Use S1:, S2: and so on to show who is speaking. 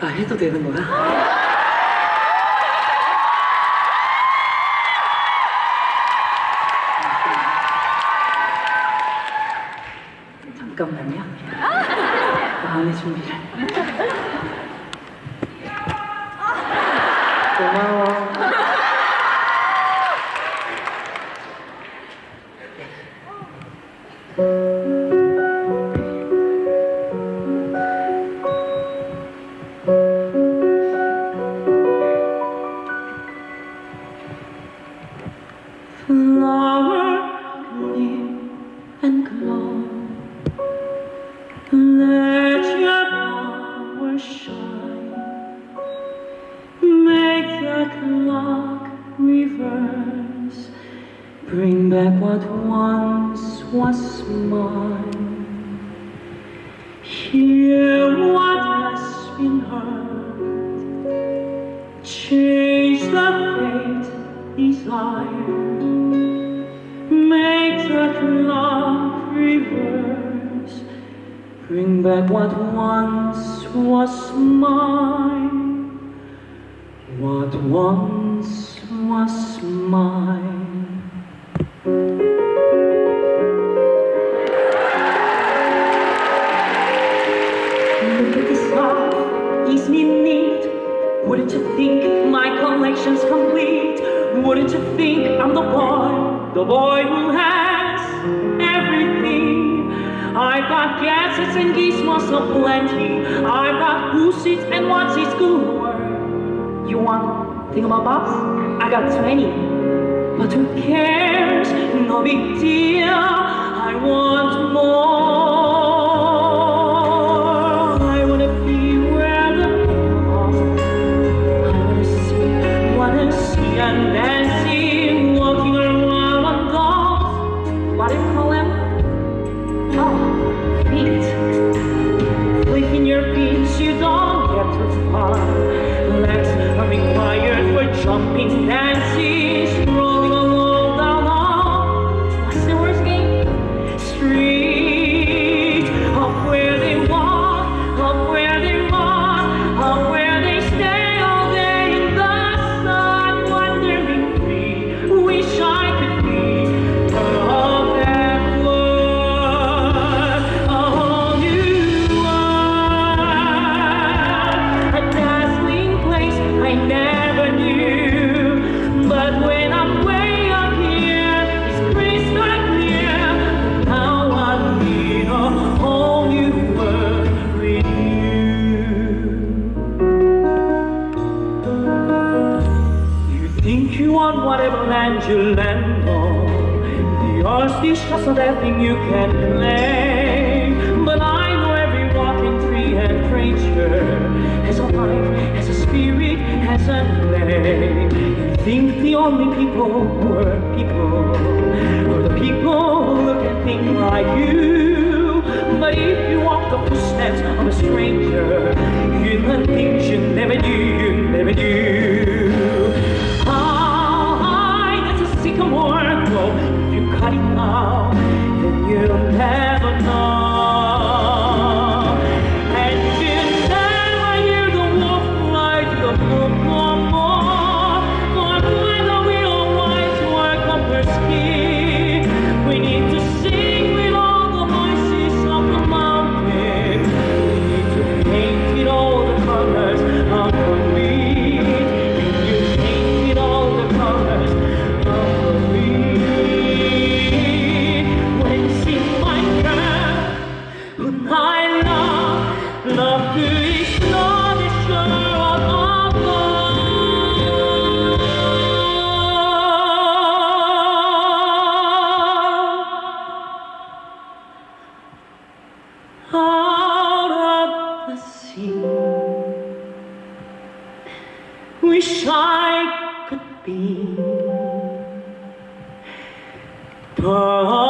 S1: 아 해도 되는 거야? 잠깐만요. 마음의 준비를. 고마워. Reverse. Bring back what once was mine. Hear what has been heard. Change the fate desired. Make the clock reverse. Bring back what once was mine. What once was mine. Look at this love, ease me need. Wouldn't you think my collection's complete? Wouldn't you think I'm the boy, the boy who has everything? I've got gadgets and gizmos aplenty. I've got who's it and what's it good You want thingamabobs? I got 20. But who cares? No big deal. I want whatever land you land on. The earth is just that thing you can claim. But I know every walking tree and creature has a life, has a spirit, has a name. You think the only people who are people are the people who look and think like you. But if you walk the footsteps of a stranger, learn things you never knew, you never knew. Wish I could be. But